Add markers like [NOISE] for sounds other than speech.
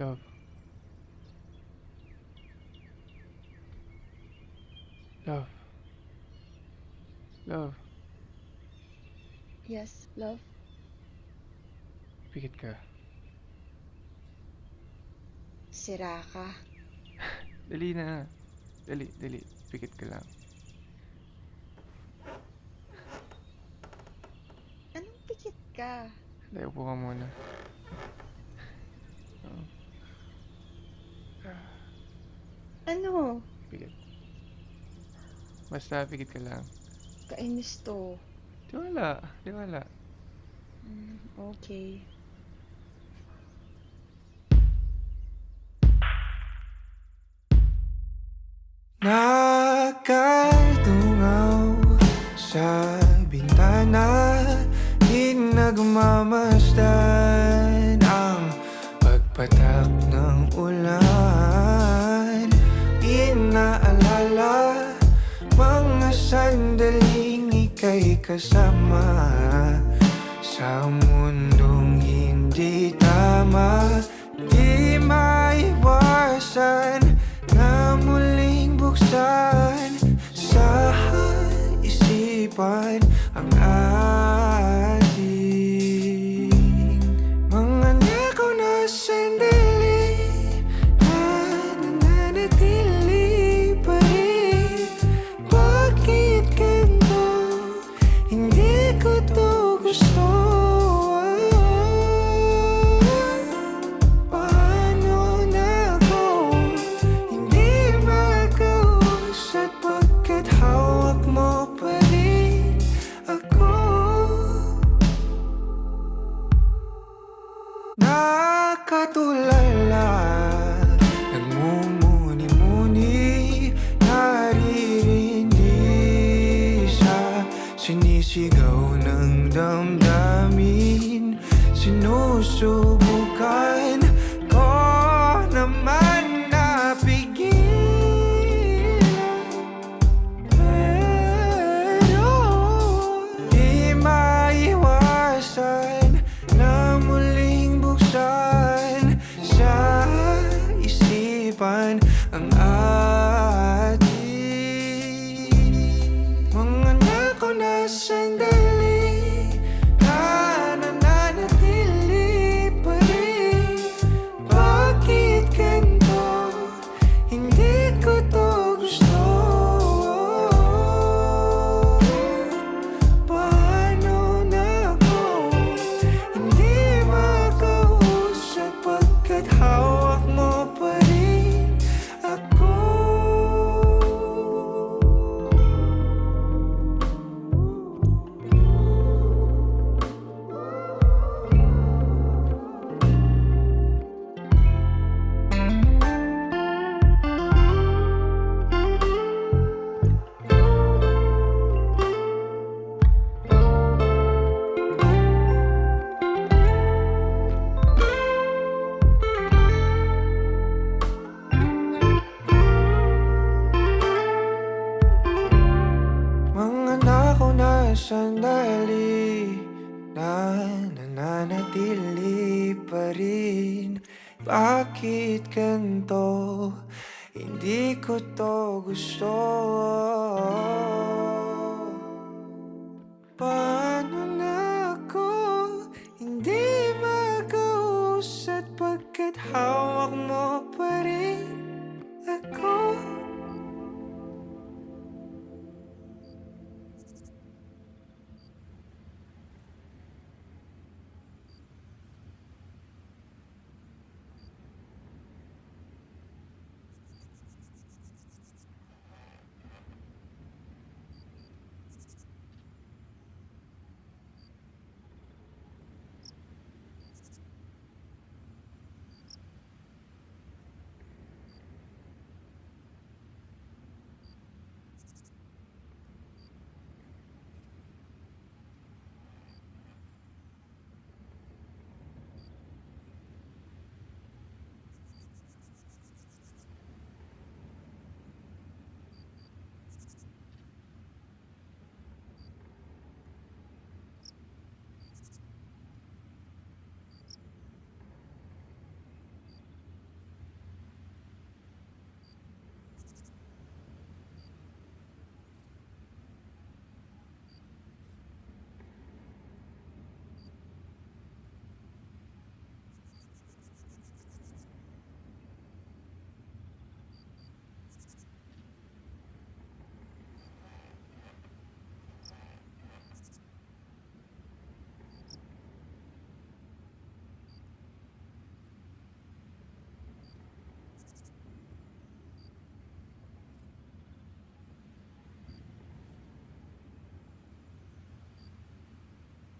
Love. Love. Love. Yes, love. Pikit ka. Sira ka. [LAUGHS] Dali na. Dali, dali. Pikit ka lang. Anong pikit ka? Dali, upo ka muna. Ano? pikit. Basta, pikit ka lang. Kainis to. Di wala. Di wala. Mm, okay. Nakatungaw sa bintana Di nagmamasdan ang pagpatak ng ulan Inaalala mga sandaling ika'y kasama. Sa mundong hindi tama Di maiwasan na muling buksan. Sa isipan Hindi ko to gusto 树 Na nananatili pa rin Bakit ganito? Hindi ko to gusto